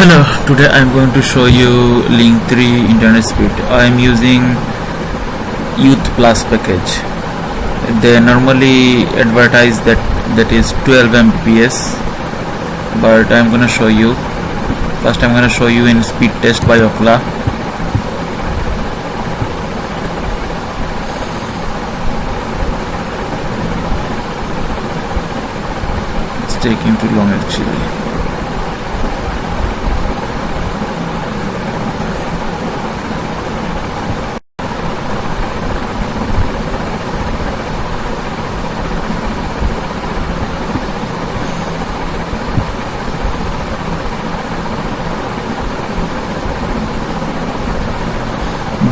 hello. Today i'm going to show you Link3 internet speed. I'm using youth plus package. They normally advertise that that is 12 mbps but i'm gonna show you. First i'm gonna show you in speed test by Ookla. It's taking too long actually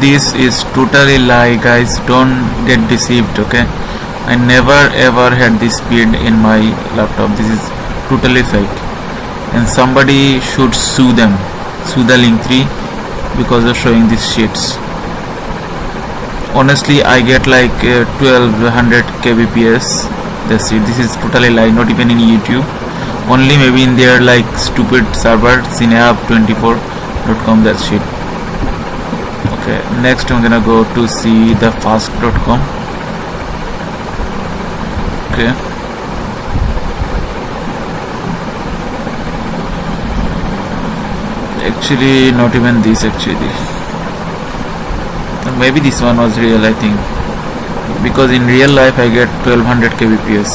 this is totally lie guys. Don't get deceived okay? I never ever had this speed in my laptop. This is totally fake. And somebody should sue them. Sue the Link3 because of showing these sheets honestly I get like uh, 1200 kbps. That's it. This is totally lie. Not even in YouTube. Only maybe in their like stupid server cineapp24.com that shit okay next I'm gonna go to see the fast.com okay. Actually not even this actually. Maybe this one was real I think. Because in real life I get 1200 kbps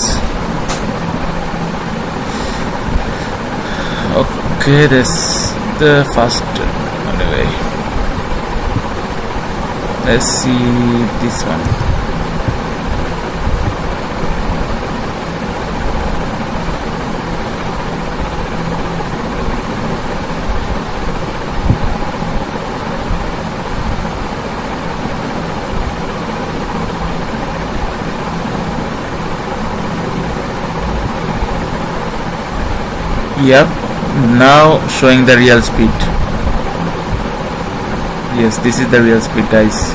okay that's the first anyway let's see this one. Yep now showing the real speed yes this is the real speed guys.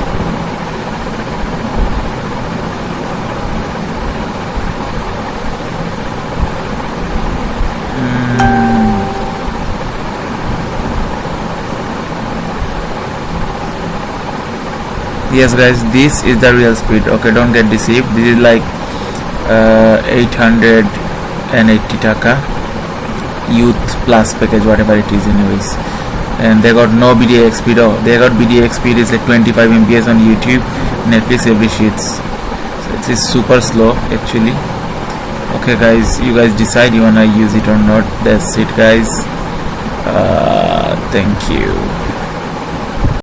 Hmm. yes guys this is the real speed okay don't get deceived. This is like uh, 880 taka. Youth plus package whatever it is anyways and they got no BDIX speed oh they got BDIX speed is like 25 mbps on YouTube Netflix every sheets so it is super slow actually. Okay guys you guys decide you wanna use it or not. That's it guys. Uh, thank you